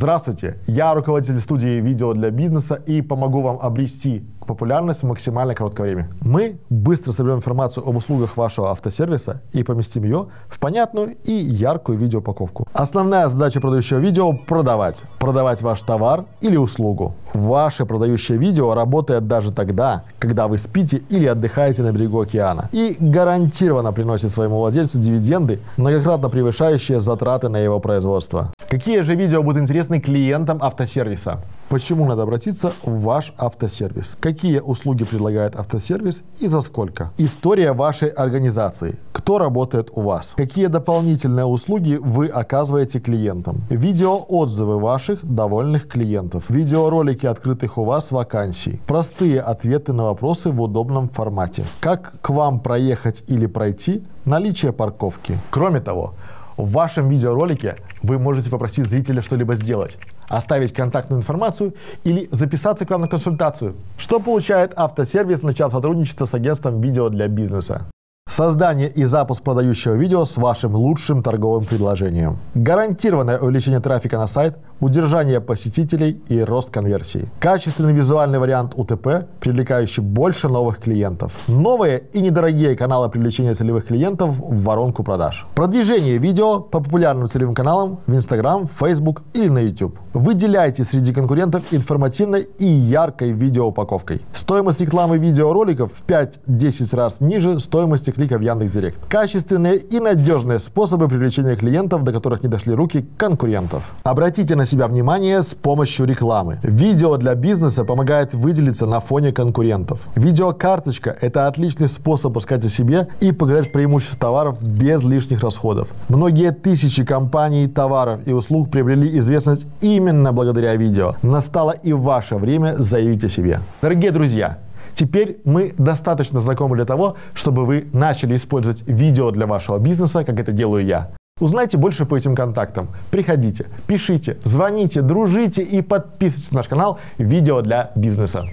Здравствуйте, я руководитель студии видео для бизнеса и помогу вам обрести популярность в максимально короткое время. Мы быстро соберем информацию об услугах вашего автосервиса и поместим ее в понятную и яркую видеоупаковку. Основная задача продающего видео – продавать. Продавать ваш товар или услугу. Ваше продающее видео работает даже тогда, когда вы спите или отдыхаете на берегу океана. И гарантированно приносит своему владельцу дивиденды, многократно превышающие затраты на его производство. Какие же видео будут интересны клиентам автосервиса? Почему надо обратиться в ваш автосервис? Какие услуги предлагает автосервис и за сколько? История вашей организации. Кто работает у вас? Какие дополнительные услуги вы оказываете клиентам? Видеоотзывы ваших довольных клиентов. Видеоролики открытых у вас вакансий. Простые ответы на вопросы в удобном формате. Как к вам проехать или пройти? Наличие парковки. Кроме того, в вашем видеоролике вы можете попросить зрителя что-либо сделать, оставить контактную информацию или записаться к вам на консультацию. Что получает автосервис, начав сотрудничество с агентством видео для бизнеса? Создание и запуск продающего видео с вашим лучшим торговым предложением. Гарантированное увеличение трафика на сайт, удержание посетителей и рост конверсии. Качественный визуальный вариант УТП, привлекающий больше новых клиентов. Новые и недорогие каналы привлечения целевых клиентов в воронку продаж. Продвижение видео по популярным целевым каналам в Instagram, Facebook или на YouTube. Выделяйте среди конкурентов информативной и яркой видеоупаковкой. Стоимость рекламы видеороликов в 5-10 раз ниже стоимости клика в Яндекс.Директ. Качественные и надежные способы привлечения клиентов, до которых не дошли руки конкурентов. Обратите на себя внимание с помощью рекламы. Видео для бизнеса помогает выделиться на фоне конкурентов. Видеокарточка – это отличный способ рассказать о себе и показать преимущества товаров без лишних расходов. Многие тысячи компаний, товаров и услуг приобрели известность именно благодаря видео. Настало и ваше время заявить о себе. Дорогие друзья, Теперь мы достаточно знакомы для того, чтобы вы начали использовать видео для вашего бизнеса, как это делаю я. Узнайте больше по этим контактам. Приходите, пишите, звоните, дружите и подписывайтесь на наш канал «Видео для бизнеса».